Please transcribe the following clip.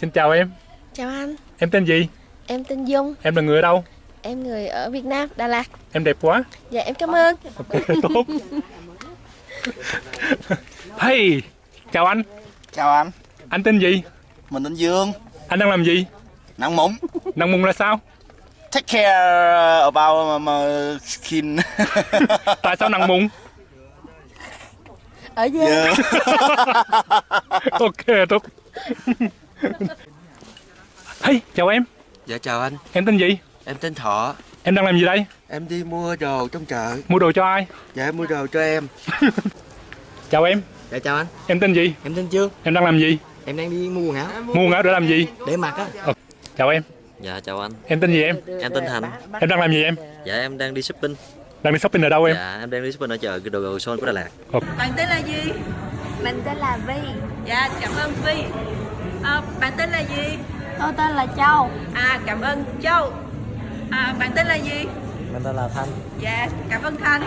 Xin chào em, Chào anh, em tên gì? em tên Dung, Em là người ở đâu? em người ở Việt Nam, Đà Lạt. Em đẹp quá. Dạ em cảm ơn. Ok, tốt. Hey, chào anh. Chào anh, Anh tên gì? mình tên Dương, Anh đang làm gì? nặng mụn. Năng mùng là sao? Take care about my skin. Tại sao năng mùng? Ở Giang. yeah. Ok, tốt. Hey, chào em. Dạ chào anh, Em tên gì? em tên Thọ Em đang làm gì đây? Em đi mua đồ trong chợ Mua đồ cho ai? Dạ em mua đồ cho em Chào em. Dạ chào anh, Em tên gì? em tên Trương, Em đang làm gì? em đang đi mua quần áo Mua quần áo để làm gì? để mặc á. Chào em. Dạ chào anh, Em tên gì em? em tên Thành Em đang làm gì em? Dạ em đang đi shopping Đang đi shopping ở đâu em? Dạ em đang đi shopping ở chợ đồ đồ son của Đà Lạt Bạn tên là gì? Mình tên là Vi, Dạ, cảm ơn Vi. À, bạn tên là gì? tôi tên là Châu. À, cảm ơn Châu. À, bạn tên là gì? Mình tên là Thanh. Dạ, cảm ơn Thanh.